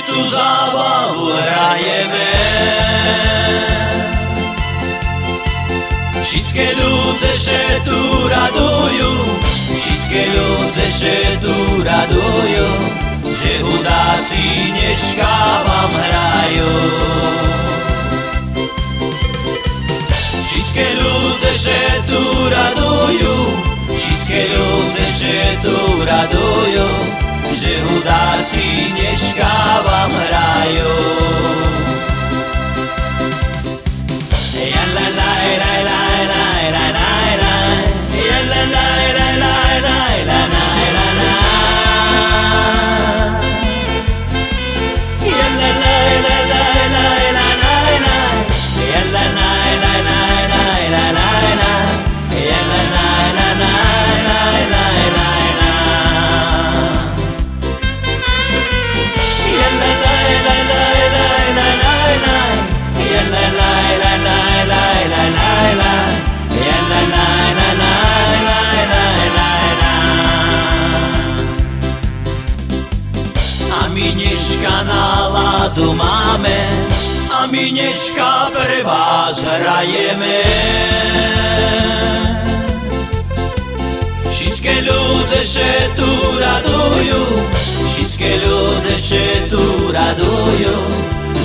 si tu zábavu hrajeme. Všetké ľudze še tu radujú, všetké ľudze še tu radujú, že hudáci dneška vám hrajú. Všetké ľudze še tu radujú, všetké ľudze še tu radujú, že hudáci mieszkała w raju. Náladu máme A my dneška pre vás hrajeme. Všetky ľudia, že tu radujú Všetky ľudia, že tu radujú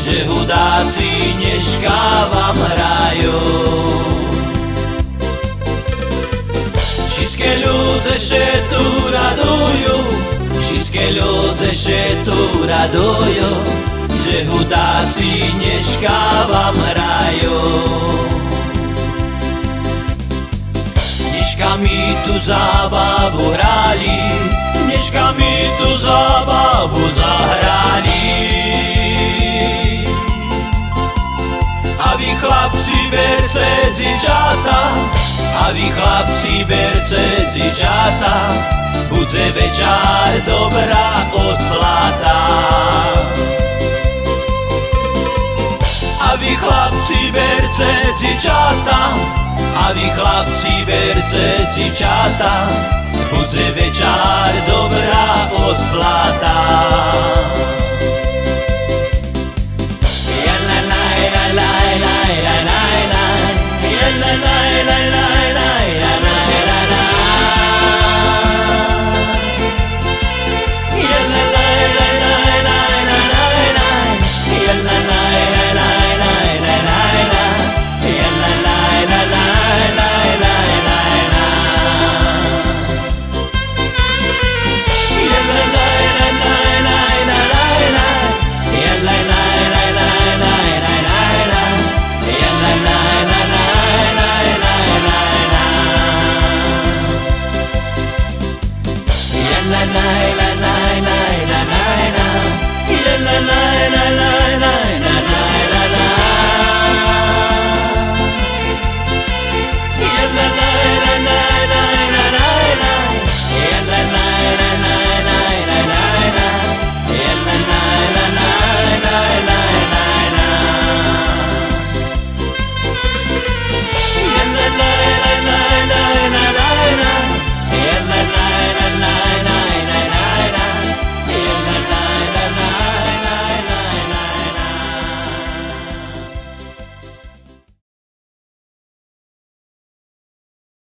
Že hudáci dneška vám hrajú. Všetky ľudia, že tu radujú Všetky ľudia, že tu radujú Že hudáci dneška vám hrajú Dneška my tu zábavu hrali Dneška my tu zábavu zahrali. A vy chlapci berce dzieciata A vy chlapci berce dzieciata Bude večer dobrá odplata vy chlapci berce dzieciata A vy chlapci berce dzieciata dobrá odplata